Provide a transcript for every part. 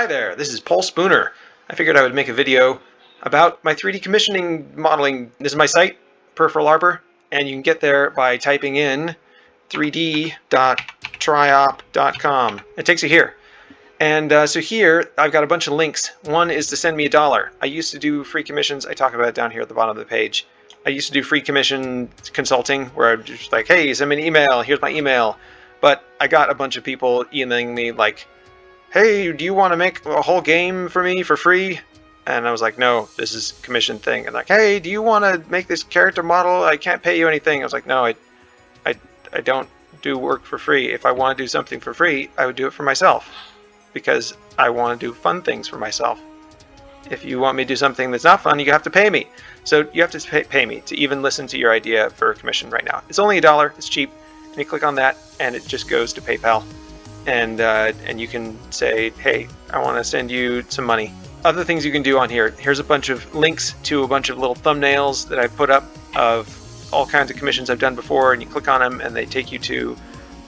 Hi there, this is Paul Spooner. I figured I would make a video about my 3D commissioning modeling. This is my site, Peripheral Arbor, and you can get there by typing in 3d.triop.com. It takes you here. And uh, so here, I've got a bunch of links. One is to send me a dollar. I used to do free commissions. I talk about it down here at the bottom of the page. I used to do free commission consulting where I'm just like, hey, send me an email. Here's my email. But I got a bunch of people emailing me like, hey, do you want to make a whole game for me for free? And I was like, no, this is commission thing. And like, hey, do you want to make this character model? I can't pay you anything. I was like, no, I, I, I don't do work for free. If I want to do something for free, I would do it for myself because I want to do fun things for myself. If you want me to do something that's not fun, you have to pay me. So you have to pay, pay me to even listen to your idea for a commission right now. It's only a dollar. It's cheap. And you click on that, and it just goes to PayPal and uh, and you can say, hey, I want to send you some money. Other things you can do on here. Here's a bunch of links to a bunch of little thumbnails that I put up of all kinds of commissions I've done before, and you click on them, and they take you to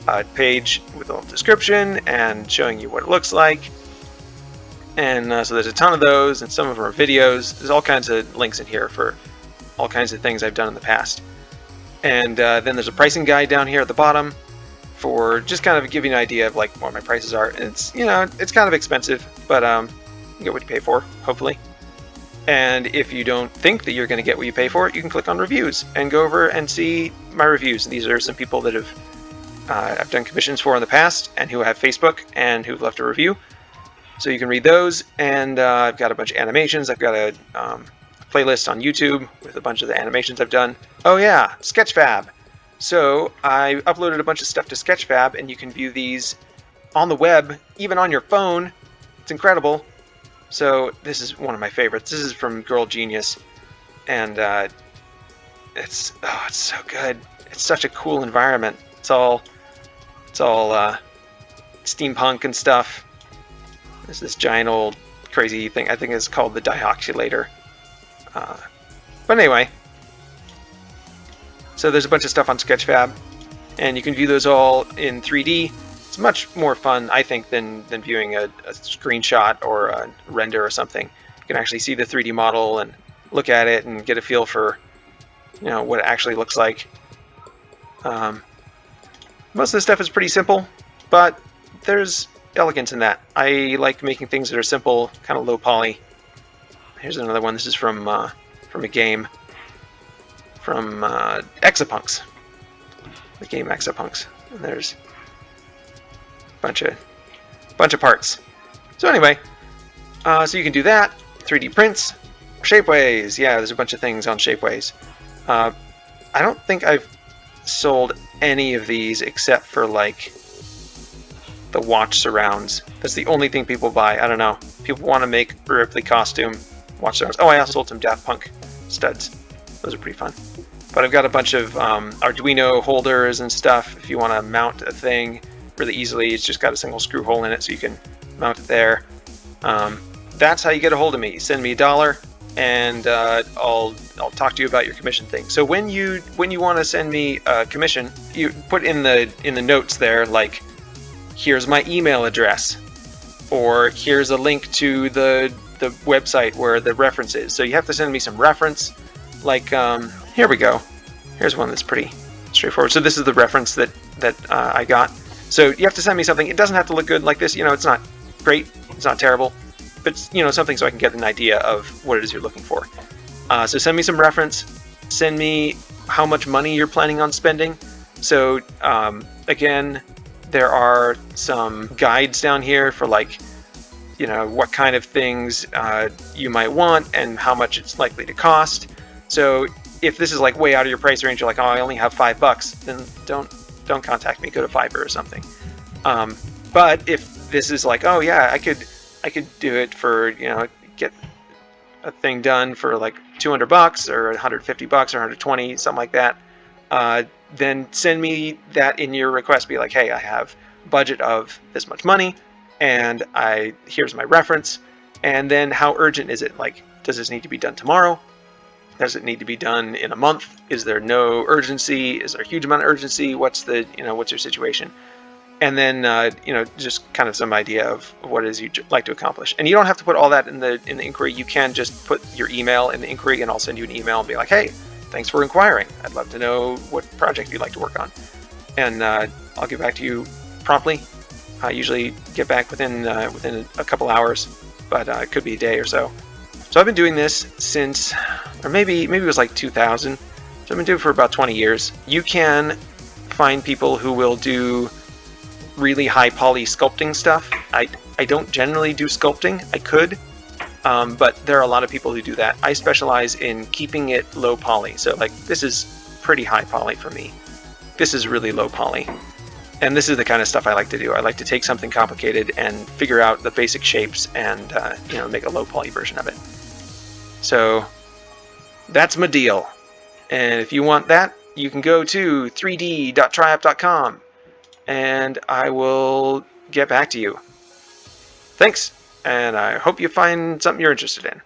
a page with a little description and showing you what it looks like. And uh, so there's a ton of those, and some of them are videos. There's all kinds of links in here for all kinds of things I've done in the past. And uh, then there's a pricing guide down here at the bottom for just kind of giving an idea of like what my prices are. And it's, you know, it's kind of expensive, but um, you get what you pay for, hopefully. And if you don't think that you're going to get what you pay for, you can click on reviews and go over and see my reviews. These are some people that have uh, I've done commissions for in the past and who have Facebook and who've left a review. So you can read those. And uh, I've got a bunch of animations. I've got a um, playlist on YouTube with a bunch of the animations I've done. Oh yeah, Sketchfab. So I uploaded a bunch of stuff to Sketchfab and you can view these on the web, even on your phone. It's incredible. So this is one of my favorites. This is from Girl Genius and uh, it's oh, it's so good. It's such a cool environment. It's all it's all uh, steampunk and stuff. There's this giant old crazy thing. I think it's called the Dioxulator. Uh, but anyway, so there's a bunch of stuff on Sketchfab, and you can view those all in 3D. It's much more fun, I think, than, than viewing a, a screenshot or a render or something. You can actually see the 3D model and look at it and get a feel for you know what it actually looks like. Um, most of the stuff is pretty simple, but there's elegance in that. I like making things that are simple, kind of low poly. Here's another one. This is from uh, from a game from uh, Exapunks, the game Exapunks. And there's a bunch of bunch of parts. So anyway, uh, so you can do that. 3D prints, Shapeways. Yeah, there's a bunch of things on Shapeways. Uh, I don't think I've sold any of these except for like the watch surrounds. That's the only thing people buy. I don't know. People want to make Ripley costume watch surrounds. Oh, I also sold some Daft Punk studs. Those are pretty fun. But I've got a bunch of um, Arduino holders and stuff. If you want to mount a thing really easily, it's just got a single screw hole in it, so you can mount it there. Um, that's how you get a hold of me. Send me a dollar, and uh, I'll I'll talk to you about your commission thing. So when you when you want to send me a commission, you put in the in the notes there like, here's my email address, or here's a link to the the website where the reference is. So you have to send me some reference like, um, here we go. Here's one that's pretty straightforward. So this is the reference that, that uh, I got. So you have to send me something. It doesn't have to look good like this. You know, it's not great. It's not terrible. But, you know, something so I can get an idea of what it is you're looking for. Uh, so send me some reference. Send me how much money you're planning on spending. So, um, again, there are some guides down here for like, you know, what kind of things uh, you might want and how much it's likely to cost. So if this is like way out of your price range, you're like, oh, I only have five bucks, then don't don't contact me. Go to Fiverr or something. Um, but if this is like, oh yeah, I could I could do it for you know get a thing done for like 200 bucks or 150 bucks or 120 something like that. Uh, then send me that in your request. Be like, hey, I have budget of this much money, and I here's my reference. And then how urgent is it? Like, does this need to be done tomorrow? Does it need to be done in a month? Is there no urgency? Is there a huge amount of urgency? What's the, you know, what's your situation? and then uh, you know just kind of some idea of what it is you'd like to accomplish. And you don't have to put all that in the in the inquiry. You can just put your email in the inquiry, and I'll send you an email and be like, hey, thanks for inquiring. I'd love to know what project you'd like to work on, and uh, I'll get back to you promptly. I usually get back within uh, within a couple hours, but uh, it could be a day or so. So I've been doing this since, or maybe maybe it was like 2000. So I've been doing it for about 20 years. You can find people who will do really high poly sculpting stuff. I, I don't generally do sculpting. I could, um, but there are a lot of people who do that. I specialize in keeping it low poly. So like this is pretty high poly for me. This is really low poly. And this is the kind of stuff I like to do. I like to take something complicated and figure out the basic shapes and uh, you know make a low poly version of it. So that's my deal. And if you want that, you can go to 3d.triumph.com and I will get back to you. Thanks, and I hope you find something you're interested in.